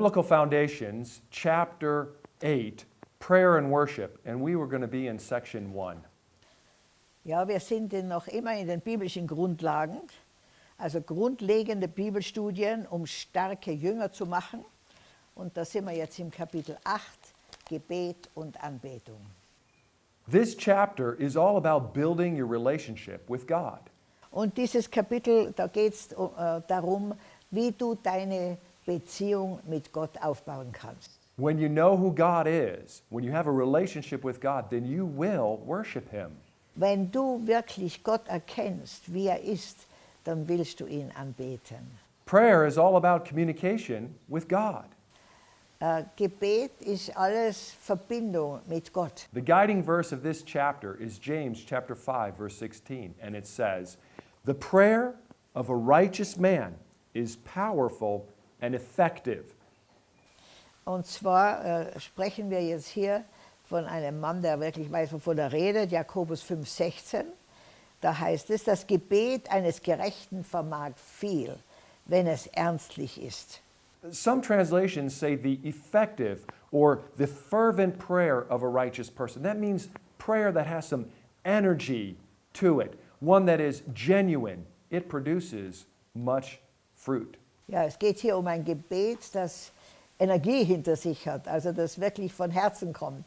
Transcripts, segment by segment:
Biblical Foundations, chapter 8, prayer and worship, and we were going to be in section 1. Ja, wir sind in noch immer in den biblischen Grundlagen, also grundlegende Bibelstudien, um starke Jünger zu machen. Und da sind wir jetzt im Kapitel 8, Gebet und Anbetung. This chapter is all about building your relationship with God. Und dieses Kapitel, da geht es äh, darum, wie du deine Beziehung mit Gott aufbauen kannst. When you know who God is, when you have a relationship with God, then you will worship Him. Wenn du wirklich Gott erkennst, wie er ist, dann willst du ihn anbeten. Prayer is all about communication with God. Äh, Gebet ist alles Verbindung mit Gott. The guiding verse of this chapter is James chapter 5 verse 16 and it says, "The prayer of a righteous man is powerful and effective." Und zwar äh, sprechen wir jetzt hier von einem Mann, der wirklich weiß, wovon er redet, Jakobus 5,16. Da heißt es, das Gebet eines Gerechten vermag viel, wenn es ernstlich ist. Some translations say the effective or the fervent prayer of a righteous person. That means prayer that has some energy to it, one that is genuine. It produces much fruit. Ja, es geht hier um ein Gebet, das Energie hinter sich hat, also das wirklich von Herzen kommt,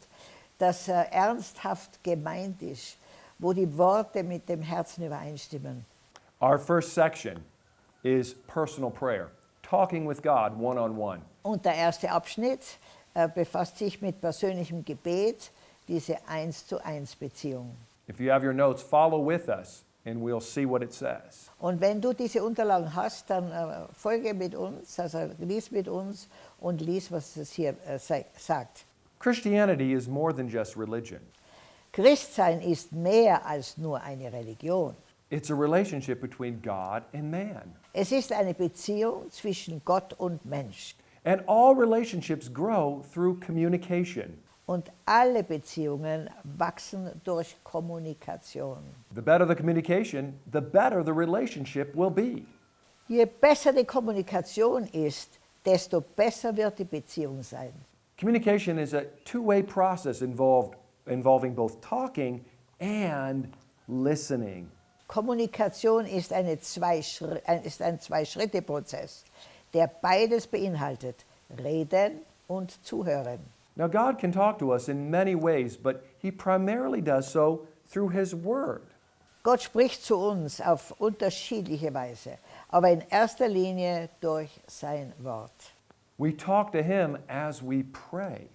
das äh, ernsthaft gemeint ist, wo die Worte mit dem Herzen übereinstimmen. Our first section is personal prayer, talking with God one on one. Und der erste Abschnitt äh, befasst sich mit persönlichem Gebet, diese eins zu eins Beziehung. If you have your notes, follow with us and we'll see what it says. Und wenn du diese Unterlagen hast, dann äh, folge mit uns, also lies mit uns und lies, was es hier äh, sagt. Christianity is more than just religion. Christsein ist mehr als nur eine Religion. It's a relationship between God and man. Es ist eine Beziehung zwischen Gott und Mensch. And all relationships grow through communication. Und alle Beziehungen wachsen durch Kommunikation. The better the communication, the better the relationship will be. Je besser die Kommunikation ist, desto besser wird die Beziehung sein. Communication is a two-way process involved, involving both talking and listening. Kommunikation ist, eine zwei ist ein Zwei-Schritte-Prozess, der beides beinhaltet, reden und zuhören. Now, God can talk to us in many ways, but He primarily does so through His Word. Gott spricht zu uns auf unterschiedliche Weise, aber in erster Linie durch sein Wort. We talk to Him as we pray,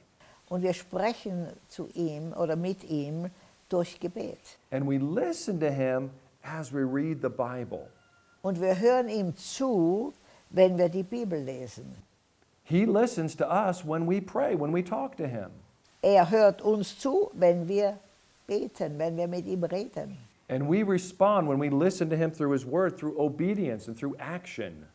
Und wir sprechen zu ihm oder mit ihm durch Gebet. and we listen to Him as we read the Bible. Und wir hören ihm zu, wenn wir die Bibel lesen. He listens to us when we pray, when we talk to Him. Er hört uns zu, wenn wir beten, wenn wir mit ihm reden. And we respond when we listen to Him through His Word, through obedience and through action.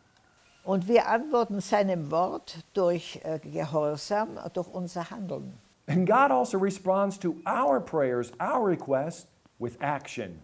Und wir antworten seinem Wort durch äh, Gehorsam, durch unser Handeln. And God also responds to our prayers, our requests, with action.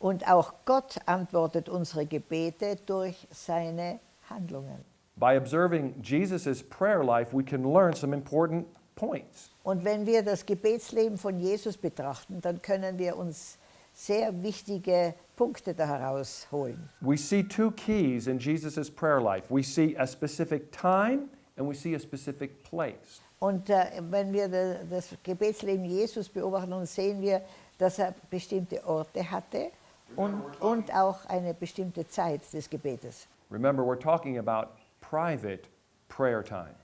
Und auch Gott antwortet unsere Gebete durch seine Handlungen. By observing Jesus' prayer life, we can learn some important points. Und wenn wir das Gebetsleben von Jesus betrachten, dann können wir uns sehr wichtige Punkte da herausholen. We see two keys in Jesus' prayer life. We see a specific time and we see a specific place. Und äh, wenn wir da- das Gebetsleben Jesus beobachten, dann sehen wir, dass er bestimmte Orte hatte und, und auch eine bestimmte Zeit des Gebetes. Remember, we're talking about private prayer time,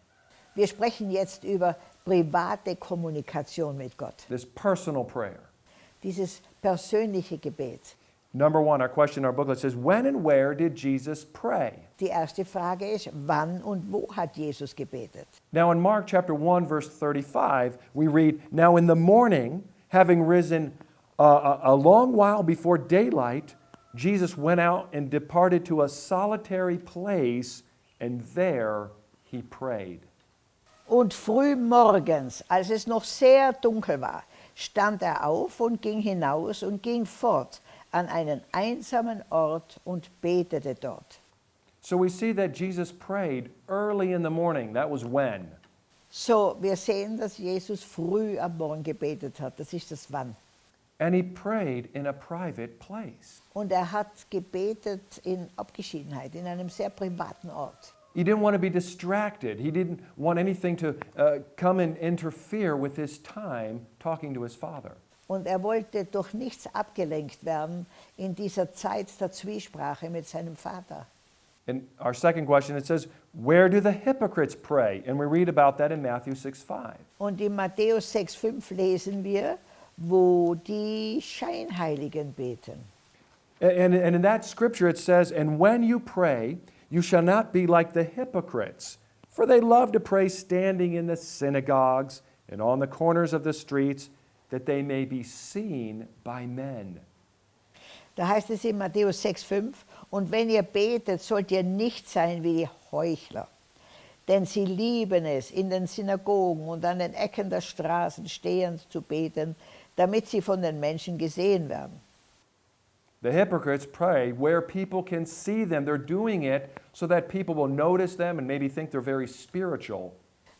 Wir sprechen jetzt über private Kommunikation mit Gott, this personal prayer. dieses persönliche Gebet. Number one, our question in our booklet says, When and where did Jesus pray? Die erste Frage ist, wann und wo hat Jesus gebetet? Now, in Mark chapter 1, verse 35, we read, Now in the morning, having risen uh, a, a long while before daylight, Jesus went out and departed to a solitary place, and there he prayed. Und früh morgens, als es noch sehr dunkel war, stand er auf und ging hinaus und ging fort an einen einsamen Ort und betete dort. So we see that Jesus prayed early in the morning. That was when? So, wir sehen, dass Jesus früh am Morgen gebetet hat. Das ist das Wann. And he prayed in a private place. Und er hat gebetet in Abgeschiedenheit, in einem sehr privaten Ort. He didn't want to be distracted. He didn't want anything to uh, come and interfere with his time talking to his father. Und er wollte durch nichts abgelenkt werden in dieser Zeit der Zwiesprache mit seinem Vater. In our second question, it says, Where do the hypocrites pray? And we read about that in Matthew 6 5. Und in Matthäus 6,5 lesen wir, wo die Scheinheiligen beten. And, and in that scripture it says, And when you pray, you shall not be like the hypocrites, for they love to pray standing in the synagogues and on the corners of the streets, that they may be seen by men. Da heißt es in Matthäus 6,5, und wenn ihr betet, sollt ihr nicht sein wie die Heuchler. Denn sie lieben es, in den Synagogen und an den Ecken der Straßen stehend zu beten, damit sie von den Menschen gesehen werden. The hypocrites pray where people can see them. They're doing it so that people will notice them and maybe think they're very spiritual.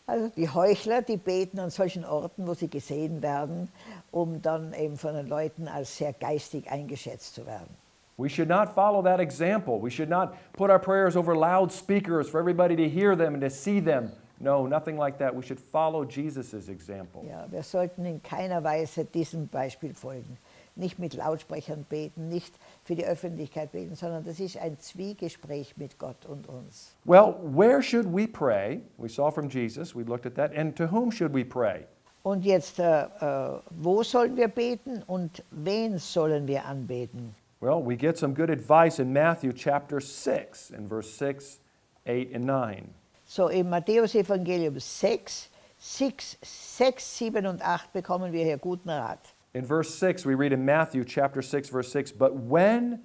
Also die Heuchler, die beten an solchen Orten, wo sie gesehen werden, um dann eben von den Leuten als sehr geistig eingeschätzt zu werden. We should not follow that example. We should not put our prayers over loudspeakers for everybody to hear them and to see them. No, nothing like that. We should follow Jesus' example. Ja, wir sollten in keiner Weise diesem Beispiel folgen. Nicht mit Lautsprechern beten, nicht für die Öffentlichkeit beten, sondern das ist ein Zwiegespräch mit Gott und uns. Well, where should we pray? We saw from Jesus, we looked at that. And to whom should we pray? Und jetzt, äh, äh, wo sollen wir beten und wen sollen wir anbeten? Well, we get some good advice in Matthew chapter 6, in verse 6, 8, and 9. So im Matthäus Evangelium 6, 6, 6, 7 und 8 bekommen wir hier guten Rat. In verse 6, we read in Matthew chapter 6, verse 6, but when,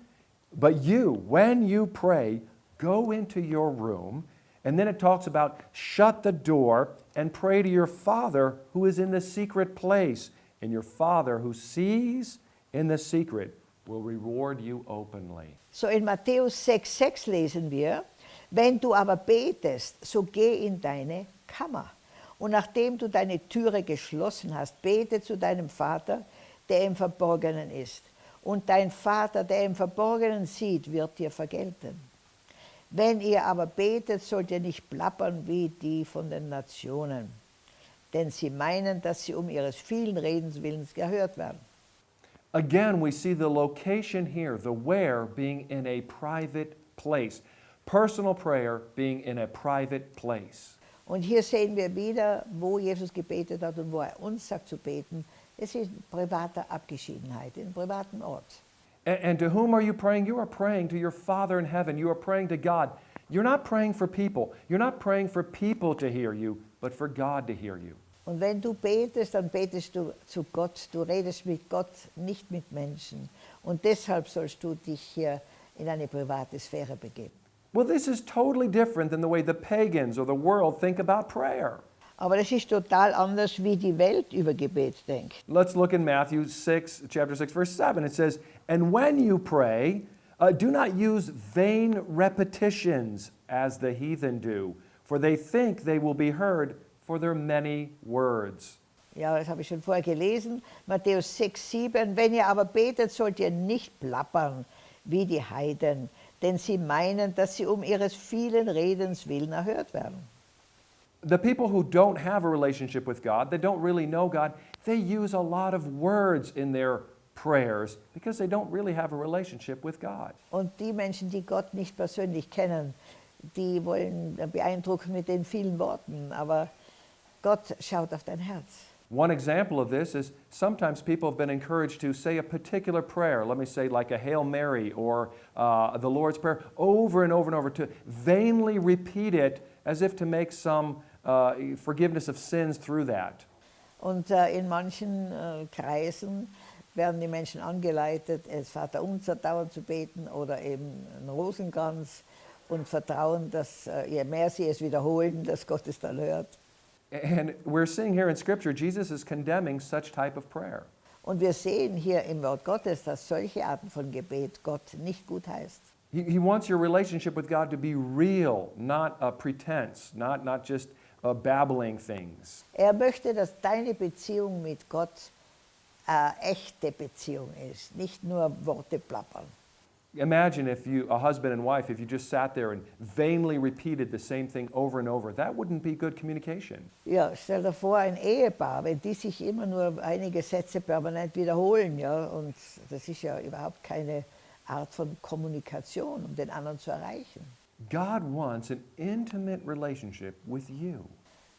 but you, when you pray, go into your room, and then it talks about shut the door and pray to your Father who is in the secret place, and your Father who sees in the secret will reward you openly. So in Matthäus 6, 6 lesen wir, wenn du aber betest, so geh in deine Kammer. Und nachdem du deine Türe geschlossen hast, bete zu deinem Vater, der im Verborgenen ist. Und dein Vater, der im Verborgenen sieht, wird dir vergelten. Wenn ihr aber betet, sollt ihr nicht plappern wie die von den Nationen, denn sie meinen, dass sie um ihres vielen Redens willens gehört werden. Again, we see the location here, the where being in a private place. Personal prayer being in a private place. Und hier sehen wir wieder, wo Jesus gebetet hat und wo er uns sagt zu beten. Es ist in privater Abgeschiedenheit, in privaten Ort. And, and to whom are you praying? You are praying to your Father in heaven. You are praying to God. You're not praying for people. You're not praying for people to hear you, but for God to hear you. Und wenn du betest, dann betest du zu Gott. Du redest mit Gott, nicht mit Menschen. Und deshalb sollst du dich hier in eine private Sphäre begeben. Well, this is totally different than the way the pagans or the world think about prayer. Aber das ist total anders, wie die Welt über Gebet denkt. Let's look in Matthew 6, chapter 6, verse 7. It says, And when you pray, uh, do not use vain repetitions as the heathen do, for they think they will be heard for their many words. Ja, das habe ich schon vorher gelesen. Matthäus 6, 7. Wenn ihr aber betet, sollt ihr nicht plappern wie die Heiden, denn sie meinen, dass sie um ihres vielen Redens willen erhört werden. The people who don't have a relationship with God, they don't really know God, they use a lot of words in their prayers because they don't really have a relationship with God. Und die Menschen, die Gott nicht persönlich kennen, die wollen beeindrucken mit den vielen Worten, aber Gott schaut auf dein Herz. One example of this is sometimes people have been encouraged to say a particular prayer, let me say like a Hail Mary or uh, the Lord's Prayer, over and over and over, to vainly repeat it as if to make some uh, forgiveness of sins through that. Und äh, in manchen äh, Kreisen werden die Menschen angeleitet, es Vater unser dauernd zu beten oder eben einen Rosenkranz und vertrauen, dass äh, je mehr sie es wiederholen, dass Gott es dann hört. And we're seeing here in Scripture, Jesus is condemning such type of prayer. Und wir sehen hier im Wort Gottes, dass solche Arten von Gebet Gott nicht gut heißt. He, he wants your relationship with God to be real, not a pretense, not, not just uh, babbling things. Er möchte, dass deine Beziehung mit Gott eine echte Beziehung ist, nicht nur Worte plappern. Imagine if you, a husband and wife, if you just sat there and vainly repeated the same thing over and over. That wouldn't be good communication. Ja, stell dir vor, ein Ehepaar, wenn die sich immer nur einige Sätze permanent wiederholen, ja, und das ist ja überhaupt keine Art von Kommunikation, um den anderen zu erreichen. God wants an intimate relationship with you.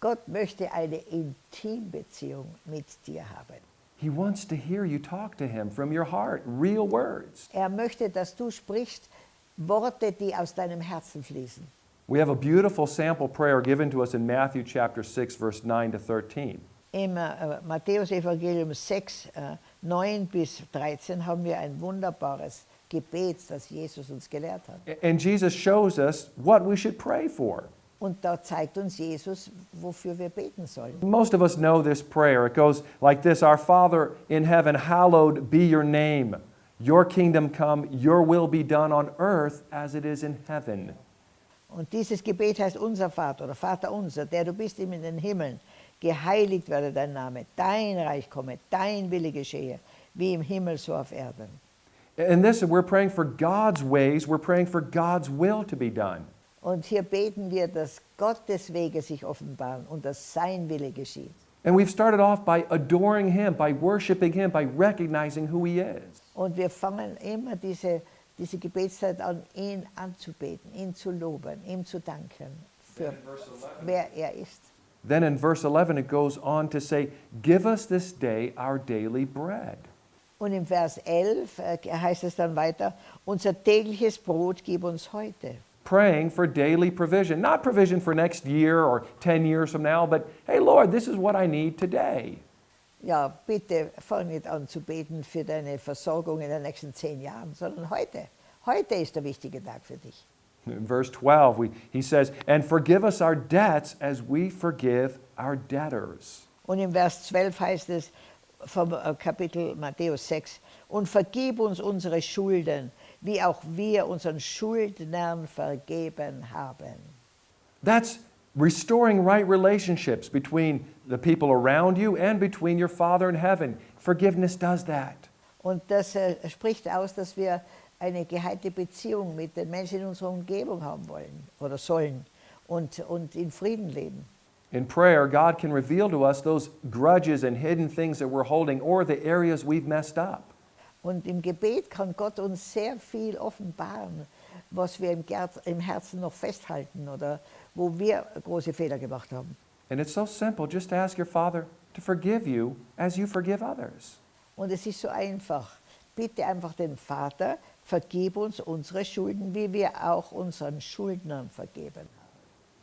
Gott möchte eine Intimbeziehung mit dir haben. He wants to hear you talk to Him from your heart, real words. Er möchte, dass du sprichst Worte, die aus deinem Herzen fließen. We have a beautiful sample prayer given to us in Matthew chapter 6, verse 9 to 13. Im äh, Matthäus-Evangelium 6, äh, 9 bis 13 haben wir ein wunderbares Gebet, das Jesus uns gelehrt hat. And Jesus shows us what we should pray for. Und da zeigt uns Jesus, wofür wir beten sollen. Most of us know this prayer. It goes like this Our Father in heaven, hallowed be your name. Your kingdom come, your will be done on earth as it is in heaven. Und dieses Gebet heißt unser Vater oder Vater unser, der du bist in den Himmeln. Geheiligt werde dein Name, dein Reich komme, dein Wille geschehe, wie im Himmel so auf Erden. And this, we're praying for God's ways, we're praying for God's will to be done. Und hier beten wir, dass Gottes Wege sich offenbaren und dass sein Wille geschieht. And we've started off by adoring Him, by worshiping Him, by recognizing who He is. Und wir fangen immer diese, diese Gebetszeit an, ihn anzubeten, ihn zu loben, ihm zu danken, für wer er ist. Then in verse 11, it goes on to say, Give us this day our daily bread. Und im Vers 11 äh, heißt es dann weiter, unser tägliches Brot gib uns heute. Praying for daily provision, not provision for next year or 10 years from now, but hey, Lord, this is what I need today. Ja, bitte fang nicht an zu beten für deine Versorgung in den nächsten zehn Jahren, sondern heute. Heute ist der wichtige Tag für dich. In verse 12, we, he says, And forgive us our debts as we forgive our debtors. Und im Vers 12 heißt es vom äh, Kapitel Matthäus 6, und vergib uns unsere Schulden, wie auch wir unseren Schuldnern vergeben haben. That's restoring right relationships between the people around you and between your Father in heaven. Forgiveness does that. Und das äh, spricht aus, dass wir eine geheilte Beziehung mit den Menschen in unserer Umgebung haben wollen oder sollen und, und in Frieden leben. In prayer, God can reveal to us those grudges and hidden things that we're holding or the areas we've messed up. Und im Gebet kann Gott uns sehr viel offenbaren, was wir im, Herzen noch festhalten oder wo wir große Fehler gemacht haben. And it's so simple. Just ask your Father to forgive you as you forgive others. Und es ist so einfach. Bitte einfach den Vater, vergib uns unsere Schulden, wie wir auch unseren Schuldnern vergeben.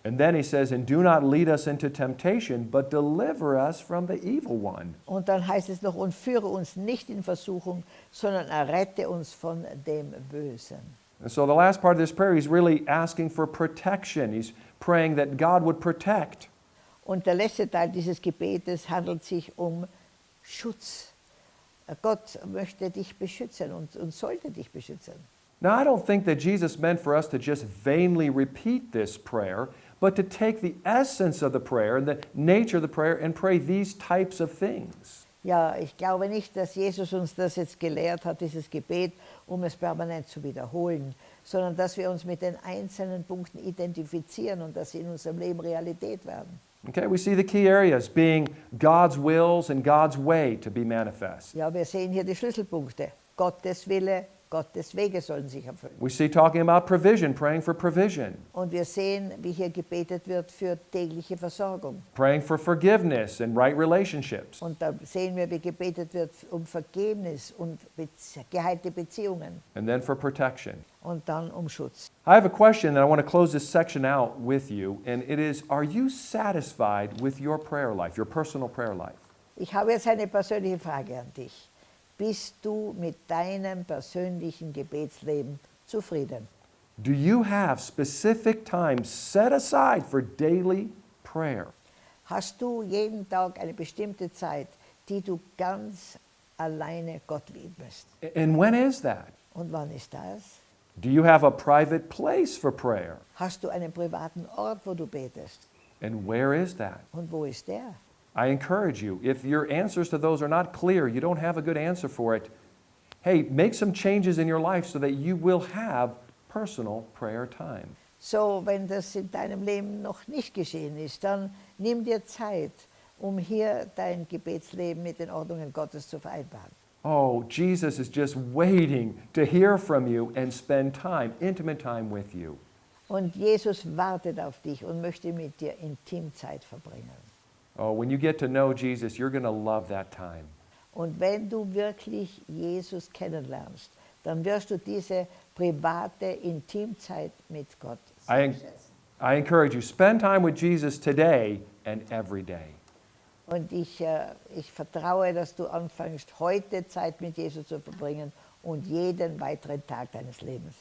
And then he says, And do not lead us into temptation, but deliver us from the evil one. Und dann heißt es noch, und führe uns nicht in Versuchung, sondern errette uns von dem Bösen. And so the last part of this prayer, he's really asking for protection. He's praying that God would protect. Und der letzte Teil dieses Gebetes handelt sich um Schutz. Gott möchte dich beschützen und, und sollte dich beschützen. Now, I don't think that Jesus meant for us to just vainly repeat this prayer, but to take the essence of the prayer and the nature of the prayer and pray these types of things. Ja, ich glaube nicht, dass Jesus uns das jetzt gelehrt hat, dieses Gebet, um es permanent zu wiederholen, sondern dass wir uns mit den einzelnen Punkten identifizieren und dass sie in unserem Leben Realität werden. Okay, we see the key areas being God's wills and God's way to be manifest. Ja, wir sehen hier die Schlüsselpunkte. Gottes Wille, Gottes Wege sollen sich erfüllen. We see talking about provision, praying for provision, Und wir sehen, wie hier gebetet wird für tägliche Versorgung. praying for forgiveness and right relationships. Und da sehen wir, wie gebetet wird um Vergebnis und geheilte Beziehungen and then for protection. und dann um Schutz. I have a question that I want to close this section out with you, and it is Are you satisfied with your prayer life, your personal prayer life? Ich habe jetzt eine persönliche Frage an dich. Bist du mit deinem persönlichen Gebetsleben zufrieden? Do you have specific times set aside for daily prayer? Hast du jeden Tag eine bestimmte Zeit, die du ganz alleine Gott widmest? And when is that? Und wann ist das? Do you have a private place for prayer? Hast du einen privaten Ort, wo du betest? And where is that? Und wo ist der? I encourage you, if your answers to those are not clear, you don't have a good answer for it, hey, make some changes in your life so that you will have personal prayer time. So, wenn das in deinem Leben noch nicht geschehen ist, dann nimm dir Zeit, um hier dein Gebetsleben mit den Ordnungen Gottes zu vereinbaren. Oh, Jesus is just waiting to hear from you and spend time, intimate time with you. Und Jesus wartet auf dich und möchte mit dir Intimzeit verbringen. Oh, when you get to know Jesus, you're going to love that time. Und wenn du wirklich Jesus kennenlernst, dann wirst du diese private Intimzeit mit Gott I. I encourage you, spend time with Jesus today and every day. Und ich, äh, ich vertraue, dass du anfängst, heute Zeit mit Jesus zu verbringen und jeden weiteren Tag deines Lebens.